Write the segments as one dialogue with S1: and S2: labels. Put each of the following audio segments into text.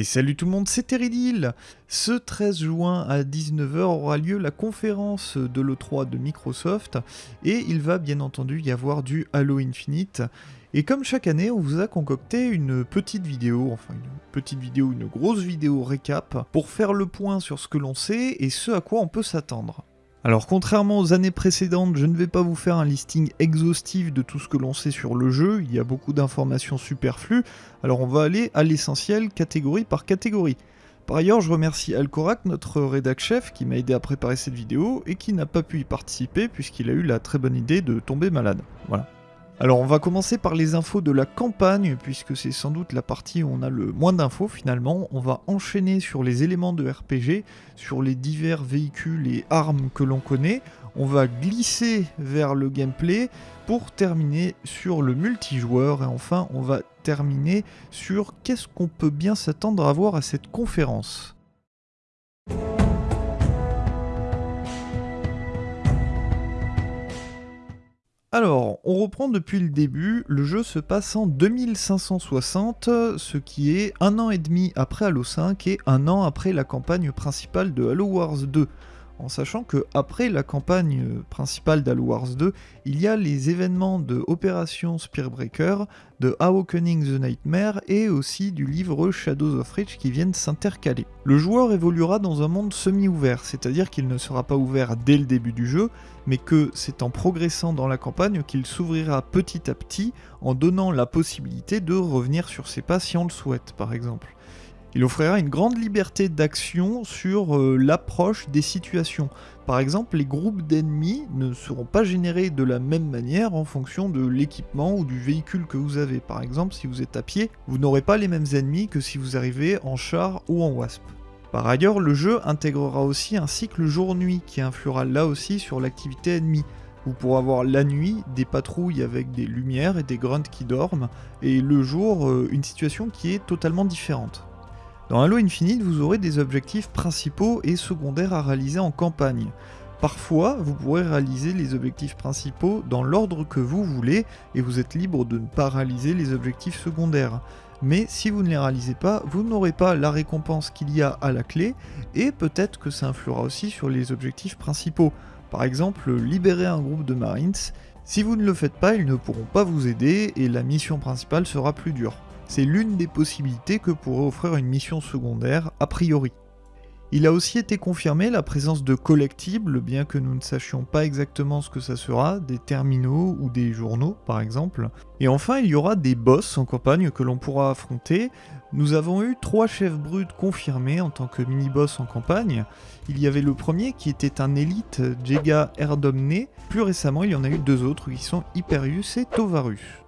S1: Et salut tout le monde, c'est Teridil Ce 13 juin à 19h aura lieu la conférence de l'E3 de Microsoft et il va bien entendu y avoir du Halo Infinite. Et comme chaque année, on vous a concocté une petite vidéo, enfin une petite vidéo, une grosse vidéo récap, pour faire le point sur ce que l'on sait et ce à quoi on peut s'attendre. Alors contrairement aux années précédentes, je ne vais pas vous faire un listing exhaustif de tout ce que l'on sait sur le jeu, il y a beaucoup d'informations superflues, alors on va aller à l'essentiel catégorie par catégorie. Par ailleurs, je remercie Alcorac, notre rédac chef, qui m'a aidé à préparer cette vidéo et qui n'a pas pu y participer puisqu'il a eu la très bonne idée de tomber malade. Voilà. Alors on va commencer par les infos de la campagne, puisque c'est sans doute la partie où on a le moins d'infos finalement. On va enchaîner sur les éléments de RPG, sur les divers véhicules et armes que l'on connaît. On va glisser vers le gameplay pour terminer sur le multijoueur et enfin on va terminer sur qu'est-ce qu'on peut bien s'attendre à voir à cette conférence. Alors, on reprend depuis le début, le jeu se passe en 2560, ce qui est un an et demi après Halo 5 et un an après la campagne principale de Halo Wars 2 en sachant que après la campagne principale d'Halo Wars 2, il y a les événements de Opération Spearbreaker, de Awakening the Nightmare et aussi du livre Shadows of Reach qui viennent s'intercaler. Le joueur évoluera dans un monde semi-ouvert, c'est-à-dire qu'il ne sera pas ouvert dès le début du jeu, mais que c'est en progressant dans la campagne qu'il s'ouvrira petit à petit en donnant la possibilité de revenir sur ses pas si on le souhaite par exemple. Il offrira une grande liberté d'action sur euh, l'approche des situations. Par exemple, les groupes d'ennemis ne seront pas générés de la même manière en fonction de l'équipement ou du véhicule que vous avez. Par exemple, si vous êtes à pied, vous n'aurez pas les mêmes ennemis que si vous arrivez en char ou en wasp. Par ailleurs, le jeu intégrera aussi un cycle jour-nuit qui influera là aussi sur l'activité ennemie. Vous pourrez avoir la nuit des patrouilles avec des lumières et des grunts qui dorment, et le jour euh, une situation qui est totalement différente. Dans Halo Infinite, vous aurez des objectifs principaux et secondaires à réaliser en campagne. Parfois, vous pourrez réaliser les objectifs principaux dans l'ordre que vous voulez et vous êtes libre de ne pas réaliser les objectifs secondaires. Mais si vous ne les réalisez pas, vous n'aurez pas la récompense qu'il y a à la clé et peut-être que ça influera aussi sur les objectifs principaux. Par exemple, libérer un groupe de Marines. Si vous ne le faites pas, ils ne pourront pas vous aider et la mission principale sera plus dure c'est l'une des possibilités que pourrait offrir une mission secondaire a priori. Il a aussi été confirmé la présence de collectibles, bien que nous ne sachions pas exactement ce que ça sera, des terminaux ou des journaux par exemple. Et enfin, il y aura des boss en campagne que l'on pourra affronter. Nous avons eu trois chefs bruts confirmés en tant que mini-boss en campagne. Il y avait le premier qui était un élite, Jega Erdomne. Plus récemment, il y en a eu deux autres qui sont Hyperius et Tovarus.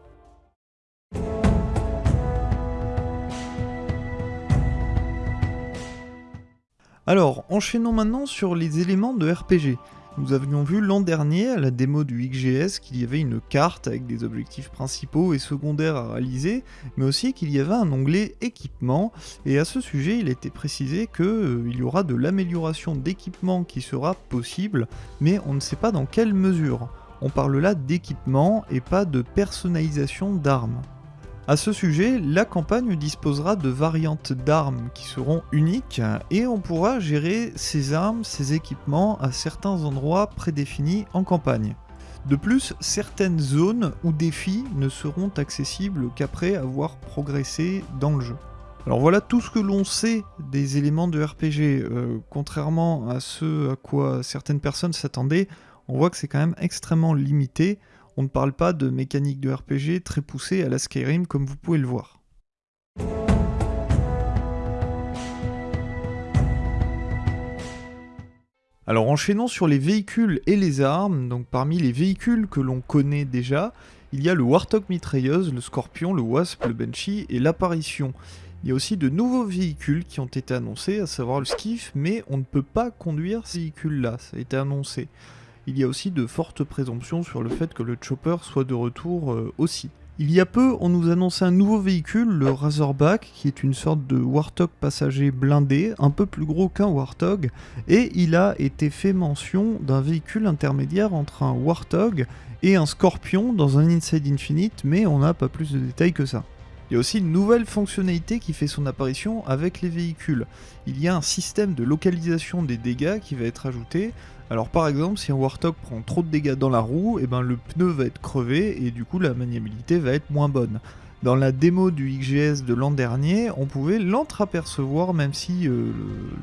S1: Alors, enchaînons maintenant sur les éléments de RPG. Nous avions vu l'an dernier à la démo du XGS qu'il y avait une carte avec des objectifs principaux et secondaires à réaliser, mais aussi qu'il y avait un onglet équipement, et à ce sujet il a été précisé qu'il euh, y aura de l'amélioration d'équipement qui sera possible, mais on ne sait pas dans quelle mesure. On parle là d'équipement et pas de personnalisation d'armes. A ce sujet, la campagne disposera de variantes d'armes qui seront uniques et on pourra gérer ces armes, ces équipements à certains endroits prédéfinis en campagne. De plus, certaines zones ou défis ne seront accessibles qu'après avoir progressé dans le jeu. Alors voilà tout ce que l'on sait des éléments de RPG. Euh, contrairement à ce à quoi certaines personnes s'attendaient, on voit que c'est quand même extrêmement limité on ne parle pas de mécanique de RPG très poussée à la Skyrim comme vous pouvez le voir. Alors enchaînons sur les véhicules et les armes, donc parmi les véhicules que l'on connaît déjà, il y a le Warthog mitrailleuse, le Scorpion, le Wasp, le Banshee et l'apparition. Il y a aussi de nouveaux véhicules qui ont été annoncés, à savoir le Skiff, mais on ne peut pas conduire ces véhicules-là, ça a été annoncé il y a aussi de fortes présomptions sur le fait que le Chopper soit de retour euh, aussi. Il y a peu, on nous annonçait un nouveau véhicule, le Razorback, qui est une sorte de Warthog passager blindé, un peu plus gros qu'un Warthog, et il a été fait mention d'un véhicule intermédiaire entre un Warthog et un Scorpion dans un Inside Infinite, mais on n'a pas plus de détails que ça. Il y a aussi une nouvelle fonctionnalité qui fait son apparition avec les véhicules. Il y a un système de localisation des dégâts qui va être ajouté. Alors par exemple, si un Warthog prend trop de dégâts dans la roue, et eh ben le pneu va être crevé et du coup la maniabilité va être moins bonne. Dans la démo du XGS de l'an dernier, on pouvait l'entreapercevoir même si euh,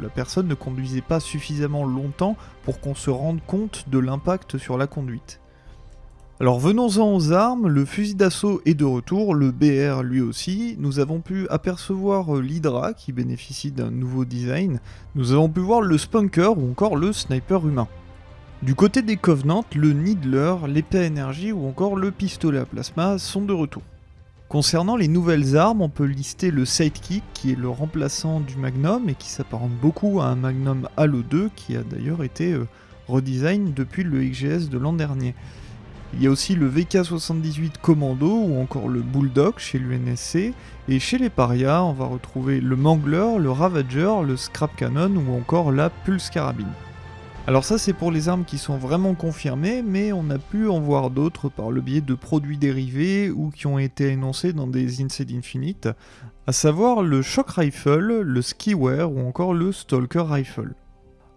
S1: la personne ne conduisait pas suffisamment longtemps pour qu'on se rende compte de l'impact sur la conduite. Alors venons-en aux armes, le fusil d'assaut est de retour, le BR lui aussi. Nous avons pu apercevoir euh, l'Hydra qui bénéficie d'un nouveau design. Nous avons pu voir le Spunker ou encore le Sniper humain. Du côté des Covenants, le Needler, l'épée énergie ou encore le pistolet à plasma sont de retour. Concernant les nouvelles armes, on peut lister le Sidekick qui est le remplaçant du Magnum et qui s'apparente beaucoup à un Magnum Halo 2 qui a d'ailleurs été euh, depuis le XGS de l'an dernier. Il y a aussi le VK78 Commando ou encore le Bulldog chez l'UNSC. Et chez les parias, on va retrouver le Mangler, le Ravager, le Scrap Cannon ou encore la Pulse Carabine. Alors ça c'est pour les armes qui sont vraiment confirmées, mais on a pu en voir d'autres par le biais de produits dérivés ou qui ont été énoncés dans des Inside Infinite, à savoir le Shock Rifle, le Skiware ou encore le Stalker Rifle.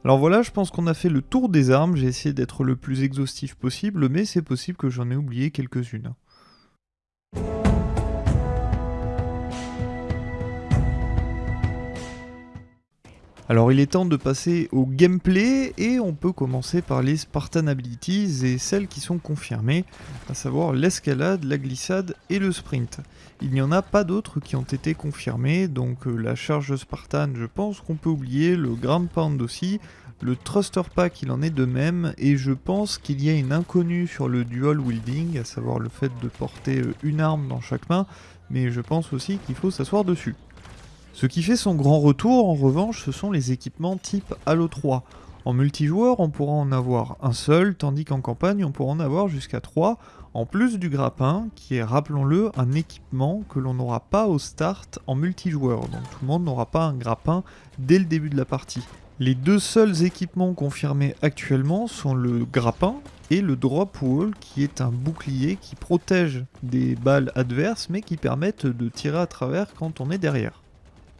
S1: Alors voilà, je pense qu'on a fait le tour des armes, j'ai essayé d'être le plus exhaustif possible, mais c'est possible que j'en ai oublié quelques-unes. Alors il est temps de passer au gameplay et on peut commencer par les Spartan Abilities et celles qui sont confirmées, à savoir l'escalade, la glissade et le sprint. Il n'y en a pas d'autres qui ont été confirmés, donc euh, la charge Spartan je pense qu'on peut oublier, le Grand Pound aussi, le Thruster Pack il en est de même, et je pense qu'il y a une inconnue sur le Dual Wielding, à savoir le fait de porter euh, une arme dans chaque main, mais je pense aussi qu'il faut s'asseoir dessus. Ce qui fait son grand retour en revanche ce sont les équipements type Halo 3. En multijoueur on pourra en avoir un seul, tandis qu'en campagne on pourra en avoir jusqu'à 3, en plus du grappin, qui est, rappelons-le, un équipement que l'on n'aura pas au start en multijoueur, donc tout le monde n'aura pas un grappin dès le début de la partie. Les deux seuls équipements confirmés actuellement sont le grappin et le drop wall qui est un bouclier qui protège des balles adverses mais qui permettent de tirer à travers quand on est derrière.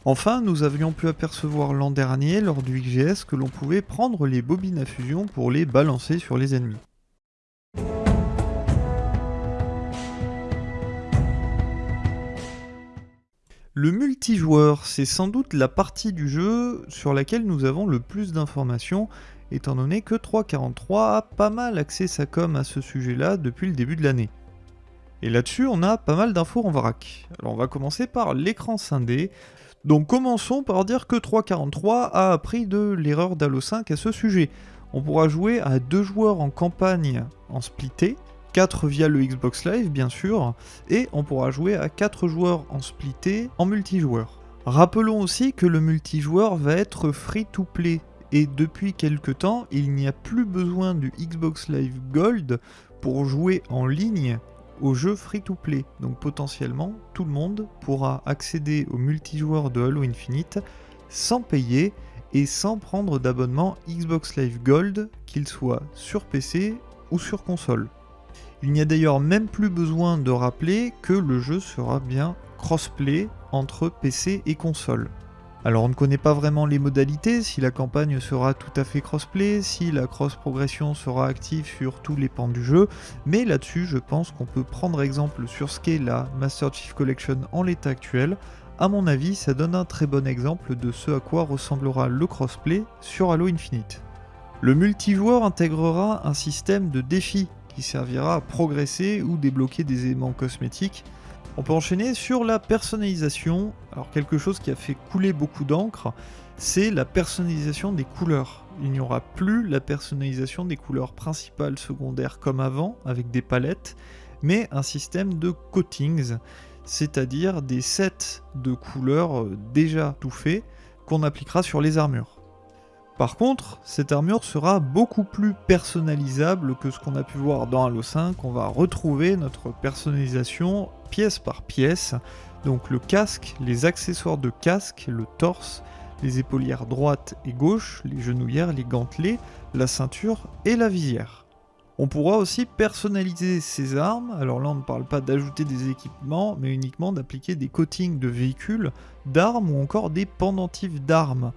S1: Enfin, nous avions pu apercevoir l'an dernier lors du XGS que l'on pouvait prendre les bobines à fusion pour les balancer sur les ennemis. Le multijoueur, c'est sans doute la partie du jeu sur laquelle nous avons le plus d'informations, étant donné que 343 a pas mal axé sa com à ce sujet-là depuis le début de l'année. Et là-dessus, on a pas mal d'infos en vrac. Alors on va commencer par l'écran scindé. Donc commençons par dire que 343 a appris de l'erreur d'Halo 5 à ce sujet. On pourra jouer à deux joueurs en campagne en splitté, 4 via le Xbox Live bien sûr, et on pourra jouer à 4 joueurs en splitté en multijoueur. Rappelons aussi que le multijoueur va être free to play, et depuis quelques temps, il n'y a plus besoin du Xbox Live Gold pour jouer en ligne au jeu free to play. Donc potentiellement, tout le monde pourra accéder au multijoueur de Halo Infinite sans payer et sans prendre d'abonnement Xbox Live Gold, qu'il soit sur PC ou sur console. Il n'y a d'ailleurs même plus besoin de rappeler que le jeu sera bien crossplay entre PC et console. Alors on ne connaît pas vraiment les modalités, si la campagne sera tout à fait crossplay, si la cross progression sera active sur tous les pans du jeu, mais là-dessus je pense qu'on peut prendre exemple sur ce qu'est la Master Chief Collection en l'état actuel. A mon avis, ça donne un très bon exemple de ce à quoi ressemblera le crossplay sur Halo Infinite. Le multijoueur intégrera un système de défis qui servira à progresser ou débloquer des éléments cosmétiques. On peut enchaîner sur la personnalisation. Alors quelque chose qui a fait couler beaucoup d'encre, c'est la personnalisation des couleurs. Il n'y aura plus la personnalisation des couleurs principales, secondaires comme avant, avec des palettes, mais un système de coatings, c'est-à-dire des sets de couleurs déjà tout faits qu'on appliquera sur les armures. Par contre, cette armure sera beaucoup plus personnalisable que ce qu'on a pu voir dans Halo 5. On va retrouver notre personnalisation pièce par pièce. Donc le casque, les accessoires de casque, le torse, les épaulières droite et gauche, les genouillères, les gantelets, la ceinture et la visière. On pourra aussi personnaliser ses armes, alors là on ne parle pas d'ajouter des équipements, mais uniquement d'appliquer des coatings de véhicules, d'armes ou encore des pendentifs d'armes.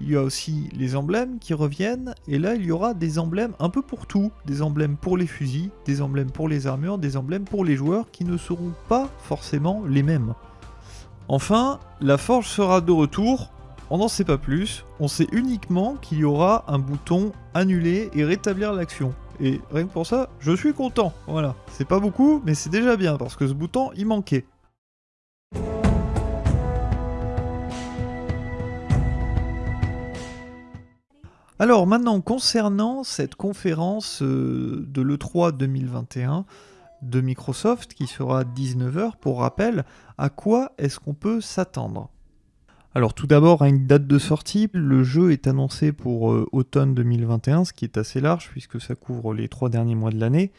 S1: Il y a aussi les emblèmes qui reviennent, et là il y aura des emblèmes un peu pour tout. Des emblèmes pour les fusils, des emblèmes pour les armures, des emblèmes pour les joueurs qui ne seront pas forcément les mêmes. Enfin, la forge sera de retour, on n'en sait pas plus, on sait uniquement qu'il y aura un bouton annuler et rétablir l'action. Et rien que pour ça, je suis content. Voilà. C'est pas beaucoup, mais c'est déjà bien, parce que ce bouton, il manquait. Alors maintenant, concernant cette conférence euh, de l'E3 2021 de Microsoft qui sera à 19h, pour rappel, à quoi est-ce qu'on peut s'attendre? Alors tout d'abord à une date de sortie, le jeu est annoncé pour euh, automne 2021, ce qui est assez large puisque ça couvre les trois derniers mois de l'année.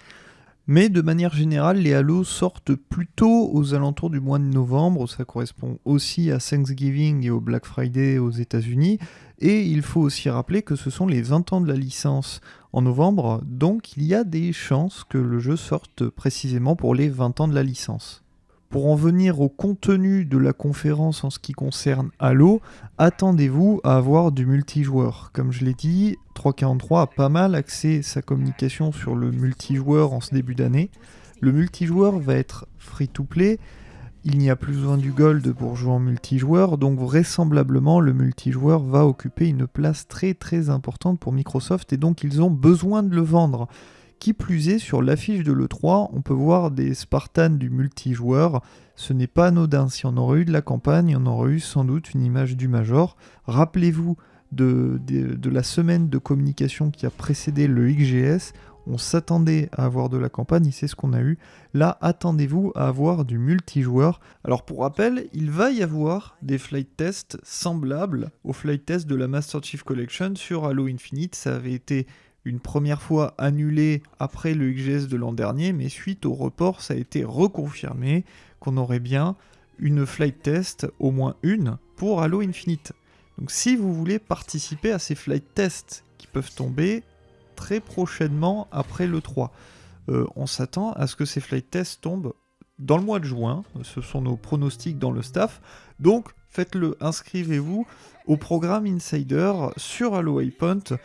S1: Mais de manière générale, les Halo sortent plutôt aux alentours du mois de novembre, ça correspond aussi à Thanksgiving et au Black Friday aux États-Unis. Et il faut aussi rappeler que ce sont les 20 ans de la licence en novembre, donc il y a des chances que le jeu sorte précisément pour les 20 ans de la licence. Pour en venir au contenu de la conférence en ce qui concerne Halo, attendez-vous à avoir du multijoueur. Comme je l'ai dit, 343 a pas mal axé sa communication sur le multijoueur en ce début d'année. Le multijoueur va être free-to-play, il n'y a plus besoin du gold pour jouer en multijoueur, donc vraisemblablement le multijoueur va occuper une place très très importante pour Microsoft et donc ils ont besoin de le vendre. Qui plus est, sur l'affiche de l'E3, on peut voir des Spartans du multijoueur. Ce n'est pas anodin. Si on aurait eu de la campagne, on aurait eu sans doute une image du Major. Rappelez-vous de, la semaine de communication qui a précédé le XGS. On s'attendait à avoir de la campagne et c'est ce qu'on a eu. Là, attendez-vous à avoir du multijoueur. Alors pour rappel, il va y avoir des flight tests semblables aux flight tests de la Master Chief Collection sur Halo Infinite. Ça avait été une première fois annulé après le XGS de l'an dernier, mais suite au report, ça a été reconfirmé qu'on aurait bien une flight test, au moins une, pour Halo Infinite. Donc si vous voulez participer à ces flight tests qui peuvent tomber très prochainement après le 3, euh, on s'attend à ce que ces flight tests tombent dans le mois de juin, ce sont nos pronostics dans le staff, donc faites-le, inscrivez-vous au programme Insider sur Halo Waypoint.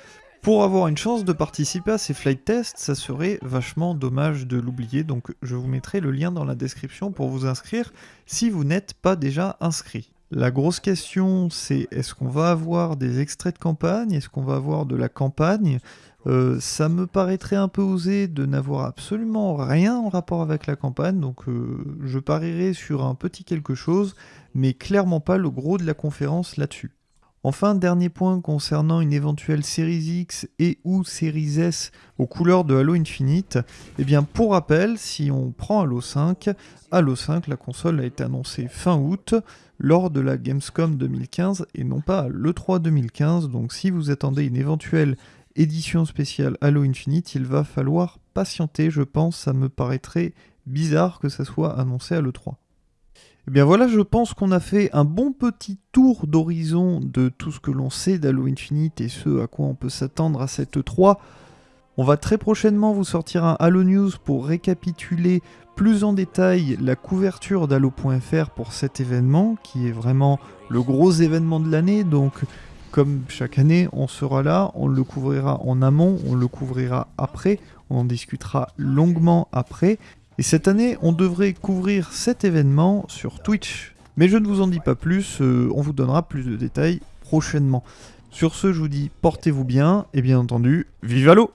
S1: Pour avoir une chance de participer à ces flight tests, ça serait vachement dommage de l'oublier, donc je vous mettrai le lien dans la description pour vous inscrire si vous n'êtes pas déjà inscrit. La grosse question, c'est est-ce qu'on va avoir des extraits de campagne? Est-ce qu'on va avoir de la campagne? Euh, Ça me paraîtrait un peu osé de n'avoir absolument rien en rapport avec la campagne, donc euh, je parierai sur un petit quelque chose, mais clairement pas le gros de la conférence là-dessus. Enfin, dernier point concernant une éventuelle Series X et ou Series S aux couleurs de Halo Infinite. Eh bien, pour rappel, si on prend Halo 5, Halo 5, la console a été annoncée fin août lors de la Gamescom 2015 et non pas à l'E3 2015. Donc, si vous attendez une éventuelle édition spéciale Halo Infinite, il va falloir patienter, je pense. Ça me paraîtrait bizarre que ça soit annoncé à l'E3. Eh bien voilà, je pense qu'on a fait un bon petit tour d'horizon de tout ce que l'on sait d'Halo Infinite et ce à quoi on peut s'attendre à cette 3. On va très prochainement vous sortir un Halo News pour récapituler plus en détail la couverture d'Halo.fr pour cet événement, qui est vraiment le gros événement de l'année. Donc, comme chaque année, on sera là, on le couvrira en amont, on le couvrira après, on en discutera longuement après. Et cette année, on devrait couvrir cet événement sur Twitch. Mais je ne vous en dis pas plus, euh, on vous donnera plus de détails prochainement. Sur ce, je vous dis portez-vous bien, et bien entendu, vive l'eau